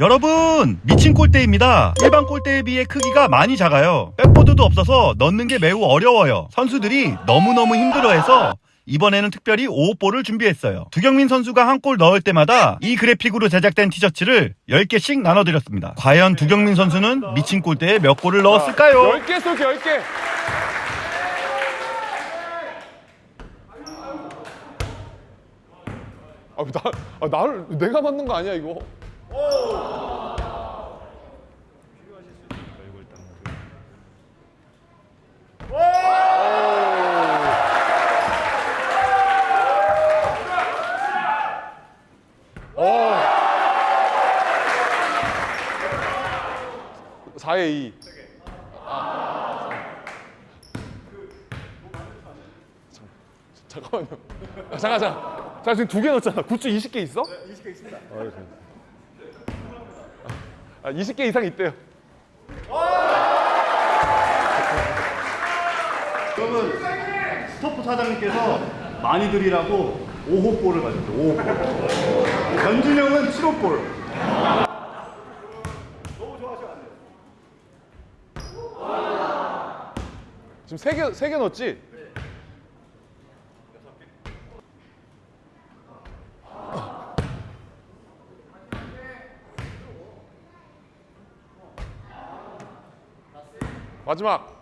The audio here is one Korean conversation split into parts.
여러분 미친 골대입니다. 일반 골대에 비해 크기가 많이 작아요. 백보드도 없어서 넣는 게 매우 어려워요. 선수들이 너무너무 힘들어해서 이번에는 특별히 5호볼을 준비했어요. 두경민 선수가 한 골 넣을 때마다 이 그래픽으로 제작된 티셔츠를 10개씩 나눠드렸습니다. 과연 두경민 선수는 미친 골대에 몇 골을 넣었을까요? 10개 쏠게 10개. 아, 나, 아, 나를 내가 만든 거 아니야 이거? 오. 4에 2. 잠깐만요. 아, 잠깐, 잠깐. 자, 지금 두 개 넣었잖아. 굿즈 20개 있어? 네, 20개 있습니다. 아, 20개 이상 있대요. 여러분 스토프 사장님께서 많이 드리라고 5호 볼을 가졌어요 5호 볼 변준영은 7호볼 지금 세 개, 세개 넣었지? 마지막.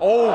어우.